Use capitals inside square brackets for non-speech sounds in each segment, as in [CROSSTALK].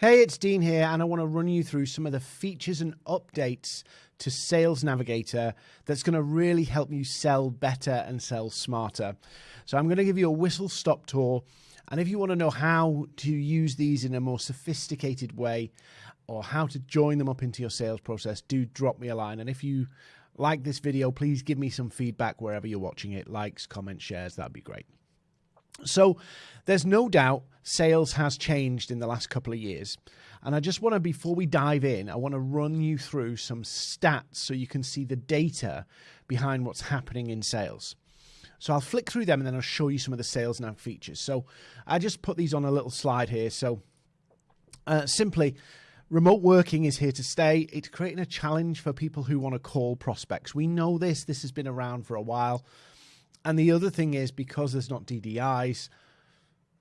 Hey, it's Dean here, and I want to run you through some of the features and updates to Sales Navigator that's going to really help you sell better and sell smarter. So, I'm going to give you a whistle stop tour, and if you want to know how to use these in a more sophisticated way or how to join them up into your sales process, do drop me a line. And if you like this video, please give me some feedback wherever you're watching it likes, comments, shares, that'd be great. So there's no doubt sales has changed in the last couple of years. And I just want to, before we dive in, I want to run you through some stats so you can see the data behind what's happening in sales. So I'll flick through them and then I'll show you some of the sales now features. So I just put these on a little slide here. So uh, simply, remote working is here to stay. It's creating a challenge for people who want to call prospects. We know this, this has been around for a while. And the other thing is because there's not DDIs,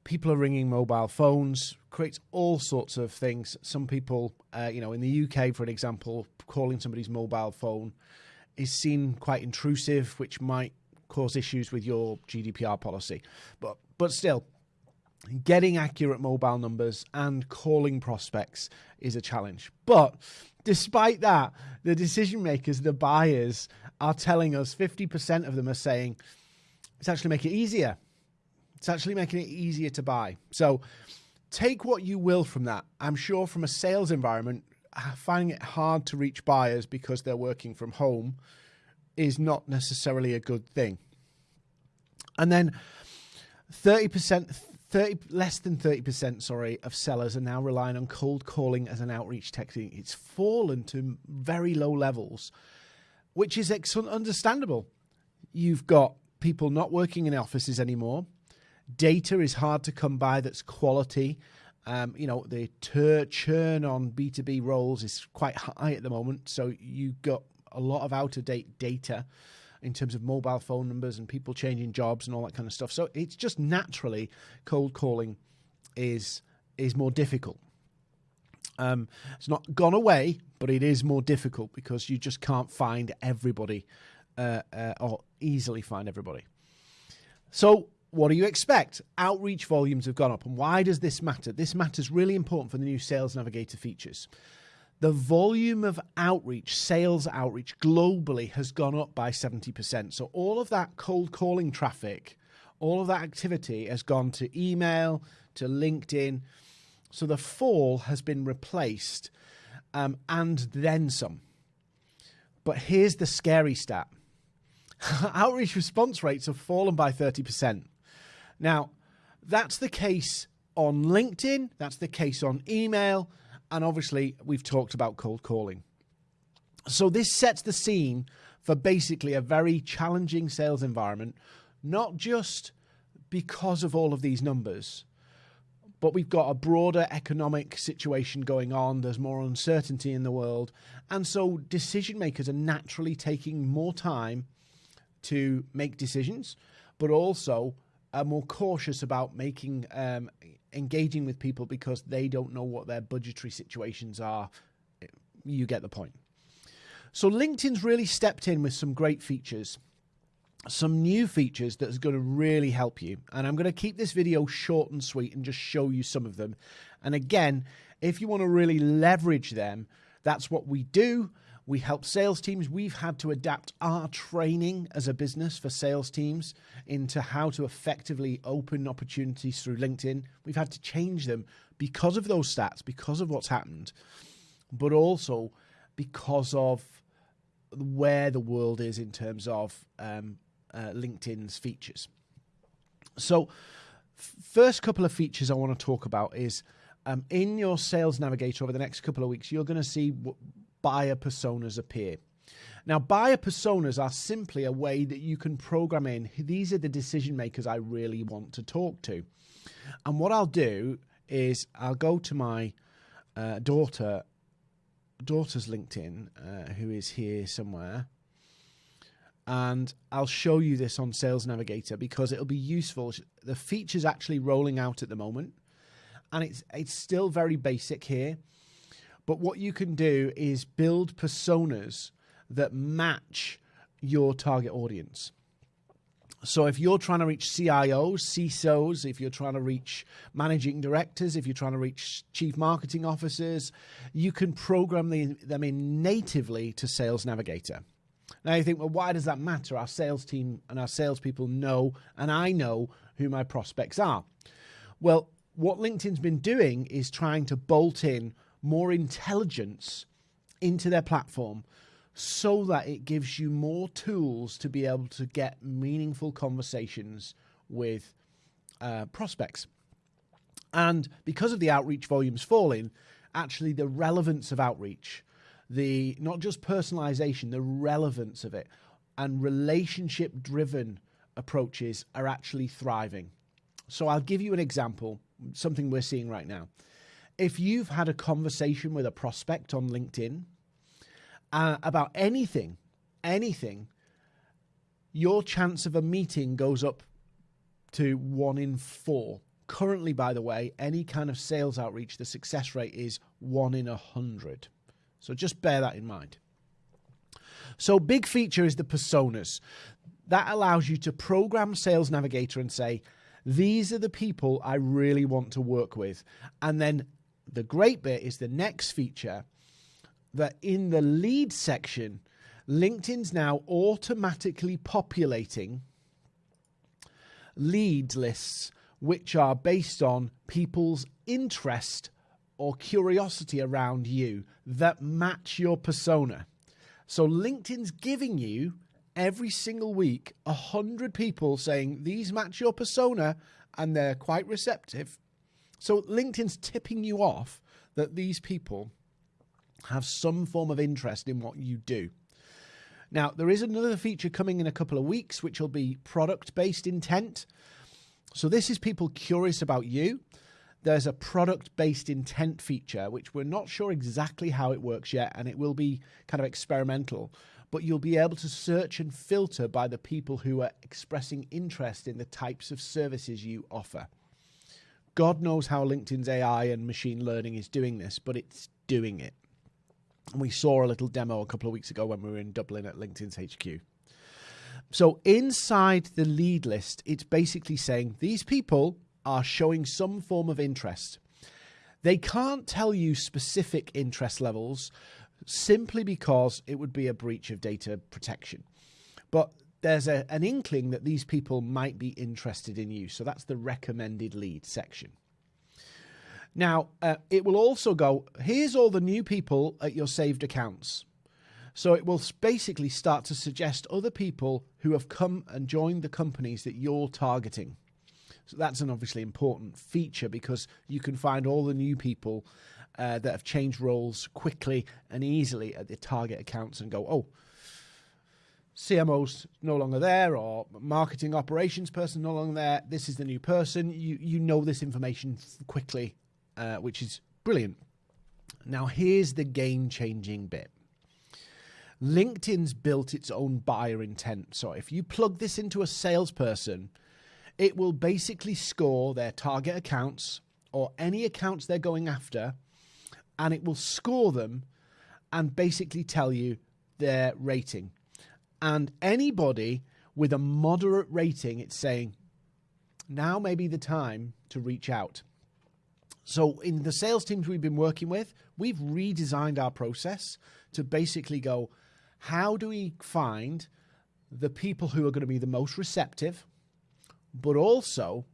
people are ringing mobile phones, creates all sorts of things. Some people, uh, you know, in the UK, for an example, calling somebody's mobile phone is seen quite intrusive, which might cause issues with your GDPR policy. But but still, getting accurate mobile numbers and calling prospects is a challenge. But despite that, the decision makers, the buyers, are telling us 50% of them are saying, it's actually making it easier. It's actually making it easier to buy. So take what you will from that. I'm sure from a sales environment, finding it hard to reach buyers because they're working from home is not necessarily a good thing. And then 30%, 30, less than 30%, sorry, of sellers are now relying on cold calling as an outreach technique. It's fallen to very low levels, which is understandable. You've got people not working in offices anymore. Data is hard to come by that's quality. Um, you know, the churn on B2B roles is quite high at the moment. So you've got a lot of out of date data in terms of mobile phone numbers and people changing jobs and all that kind of stuff. So it's just naturally cold calling is is more difficult. Um, it's not gone away, but it is more difficult because you just can't find everybody uh, uh, or easily find everybody. So, what do you expect? Outreach volumes have gone up. And why does this matter? This matters really important for the new Sales Navigator features. The volume of outreach, sales outreach globally has gone up by 70%. So, all of that cold calling traffic, all of that activity has gone to email, to LinkedIn. So, the fall has been replaced um, and then some. But here's the scary stat [LAUGHS] outreach response rates have fallen by 30%. Now, that's the case on LinkedIn, that's the case on email, and obviously we've talked about cold calling. So this sets the scene for basically a very challenging sales environment, not just because of all of these numbers, but we've got a broader economic situation going on. There's more uncertainty in the world. And so decision makers are naturally taking more time to make decisions, but also are more cautious about making um, engaging with people because they don't know what their budgetary situations are. You get the point. So LinkedIn's really stepped in with some great features, some new features that's going to really help you. And I'm going to keep this video short and sweet and just show you some of them. And again, if you want to really leverage them, that's what we do. We help sales teams. We've had to adapt our training as a business for sales teams into how to effectively open opportunities through LinkedIn. We've had to change them because of those stats, because of what's happened, but also because of where the world is in terms of um, uh, LinkedIn's features. So, first couple of features I want to talk about is um, in your sales navigator over the next couple of weeks, you're going to see buyer personas appear. Now, buyer personas are simply a way that you can program in these are the decision makers I really want to talk to. And what I'll do is I'll go to my uh, daughter, daughter's LinkedIn, uh, who is here somewhere, and I'll show you this on Sales Navigator because it'll be useful. The feature's actually rolling out at the moment, and it's it's still very basic here. But what you can do is build personas that match your target audience. So if you're trying to reach CIOs, CISOs, if you're trying to reach managing directors, if you're trying to reach chief marketing officers, you can program the, them in natively to Sales Navigator. Now you think, well, why does that matter? Our sales team and our salespeople know, and I know who my prospects are. Well, what LinkedIn's been doing is trying to bolt in more intelligence into their platform so that it gives you more tools to be able to get meaningful conversations with uh, prospects. And because of the outreach volumes falling, actually the relevance of outreach, the not just personalization, the relevance of it, and relationship driven approaches are actually thriving. So I'll give you an example, something we're seeing right now. If you've had a conversation with a prospect on LinkedIn, uh, about anything, anything, your chance of a meeting goes up to one in four. Currently, by the way, any kind of sales outreach, the success rate is one in a hundred. So just bear that in mind. So, big feature is the personas. That allows you to program Sales Navigator and say, these are the people I really want to work with. And then the great bit is the next feature that in the lead section, LinkedIn's now automatically populating lead lists which are based on people's interest or curiosity around you that match your persona. So LinkedIn's giving you every single week a hundred people saying these match your persona and they're quite receptive. So LinkedIn's tipping you off that these people have some form of interest in what you do. Now, there is another feature coming in a couple of weeks, which will be product based intent. So, this is people curious about you. There's a product based intent feature, which we're not sure exactly how it works yet, and it will be kind of experimental. But you'll be able to search and filter by the people who are expressing interest in the types of services you offer. God knows how LinkedIn's AI and machine learning is doing this, but it's doing it. And we saw a little demo a couple of weeks ago when we were in Dublin at LinkedIn's HQ. So inside the lead list, it's basically saying these people are showing some form of interest. They can't tell you specific interest levels simply because it would be a breach of data protection. But there's a, an inkling that these people might be interested in you. So that's the recommended lead section. Now, uh, it will also go, here's all the new people at your saved accounts. So it will basically start to suggest other people who have come and joined the companies that you're targeting. So that's an obviously important feature because you can find all the new people uh, that have changed roles quickly and easily at the target accounts and go, oh, CMO's no longer there or marketing operations person no longer there. This is the new person. You you know this information quickly uh, which is brilliant. Now, here's the game changing bit. LinkedIn's built its own buyer intent. So if you plug this into a salesperson, it will basically score their target accounts or any accounts they're going after, and it will score them and basically tell you their rating. And anybody with a moderate rating, it's saying, now may be the time to reach out. So, in the sales teams we've been working with, we've redesigned our process to basically go, how do we find the people who are going to be the most receptive, but also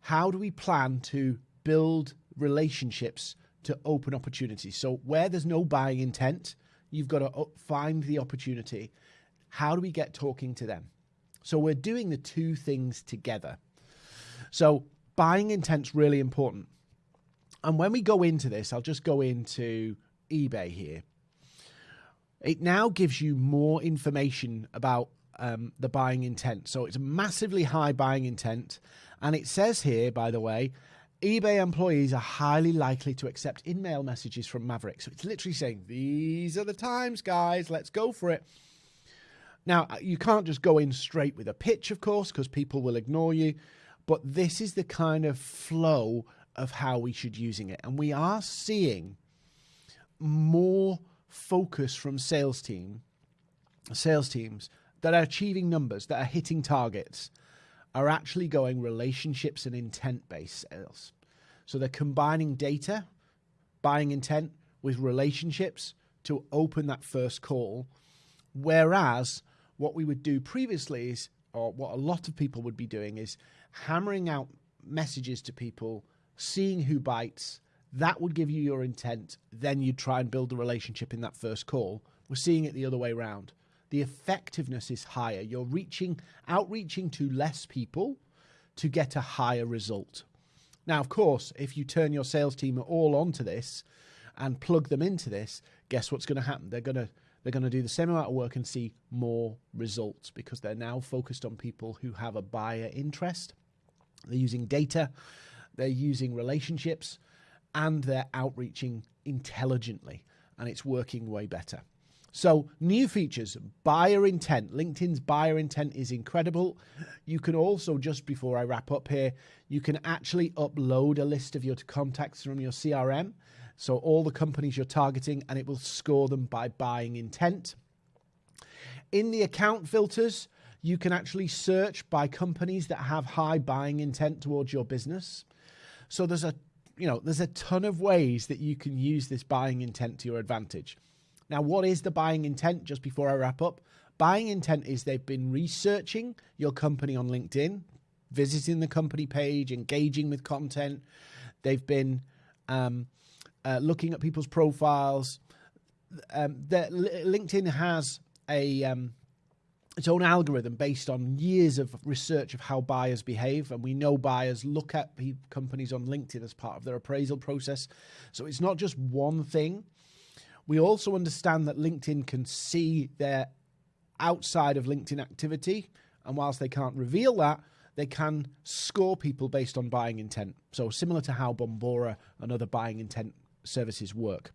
how do we plan to build relationships to open opportunities? So, where there's no buying intent, you've got to find the opportunity. How do we get talking to them? So, we're doing the two things together. So, buying intent's really important and when we go into this, I'll just go into eBay here. It now gives you more information about um, the buying intent. So it's a massively high buying intent. And it says here, by the way, eBay employees are highly likely to accept InMail messages from Maverick. So it's literally saying, these are the times, guys, let's go for it. Now, uh, you can't just go in straight with a pitch, of course, because people will ignore you. But this is the kind of flow of how we should be using it. And we are seeing more focus from sales team, sales teams that are achieving numbers, that are hitting targets, are actually going relationships and intent based sales. So they're combining data, buying intent, with relationships to open that first call. Whereas what we would do previously is, or what a lot of people would be doing, is hammering out messages to people, seeing who bites. That would give you your intent. Then you'd try and build a relationship in that first call. We're seeing it the other way around. The effectiveness is higher. You're reaching, outreaching to less people to get a higher result. Now, of course, if you turn your sales team all onto this and plug them into this, guess what's going to happen? They're going to they're going to do the same amount of work and see more results because they're now focused on people who have a buyer interest. They're using data, they're using relationships, and they're outreaching intelligently, and it's working way better. So, new features, buyer intent. LinkedIn's buyer intent is incredible. You can also, just before I wrap up here, you can actually upload a list of your contacts from your CRM. So, all the companies you're targeting, and it will score them by buying intent. In the account filters, you can actually search by companies that have high buying intent towards your business. So, there's a you know, there's a ton of ways that you can use this buying intent to your advantage. Now, what is the buying intent? Just before I wrap up, buying intent is they've been researching your company on LinkedIn, visiting the company page, engaging with content. They've been um, uh, looking at people's profiles. Um, LinkedIn has a um, its own algorithm based on years of research of how buyers behave. And we know buyers look at companies on LinkedIn as part of their appraisal process. So it's not just one thing. We also understand that LinkedIn can see their outside of LinkedIn activity. And whilst they can't reveal that, they can score people based on buying intent. So, similar to how Bombora and other buying intent services work.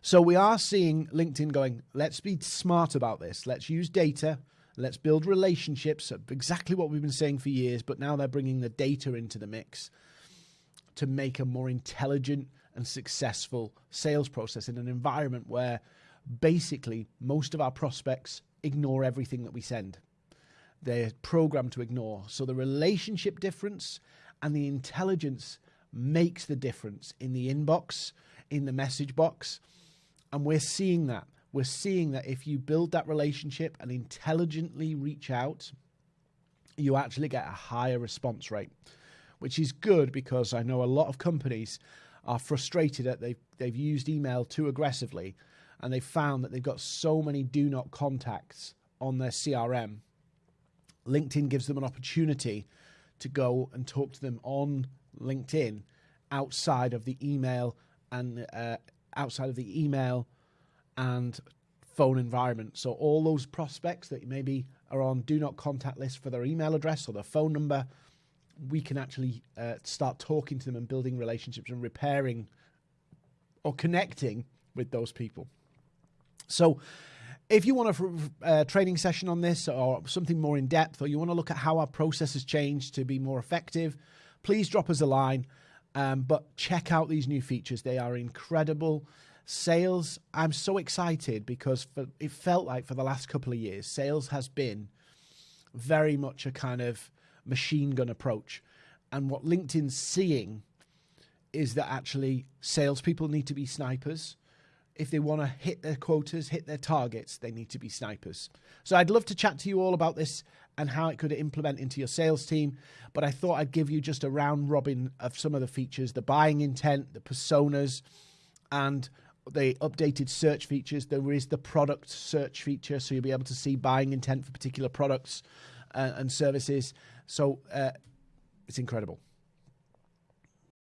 So, we are seeing LinkedIn going, let's be smart about this. Let's use data. Let's build relationships. Exactly what we've been saying for years, but now they're bringing the data into the mix to make a more intelligent and successful sales process in an environment where basically most of our prospects ignore everything that we send. They're programmed to ignore. So the relationship difference and the intelligence makes the difference in the inbox, in the message box. And we're seeing that. We're seeing that if you build that relationship and intelligently reach out, you actually get a higher response rate, which is good because I know a lot of companies are frustrated that they've, they've used email too aggressively and they've found that they've got so many do not contacts on their CRM. LinkedIn gives them an opportunity to go and talk to them on LinkedIn outside of the email and uh, outside of the email and phone environment. So all those prospects that maybe are on do not contact list for their email address or their phone number, we can actually uh, start talking to them and building relationships and repairing or connecting with those people. So, if you want a uh, training session on this or something more in depth, or you want to look at how our process has changed to be more effective, please drop us a line. Um, but check out these new features; they are incredible. Sales, I'm so excited because for, it felt like for the last couple of years, sales has been very much a kind of machine gun approach. And what LinkedIn's seeing is that actually salespeople need to be snipers. If they want to hit their quotas, hit their targets, they need to be snipers. So I'd love to chat to you all about this and how it could implement into your sales team. But I thought I'd give you just a round robin of some of the features the buying intent, the personas, and the updated search features. There is the product search feature, so you'll be able to see buying intent for particular products uh, and services. So uh, it's incredible.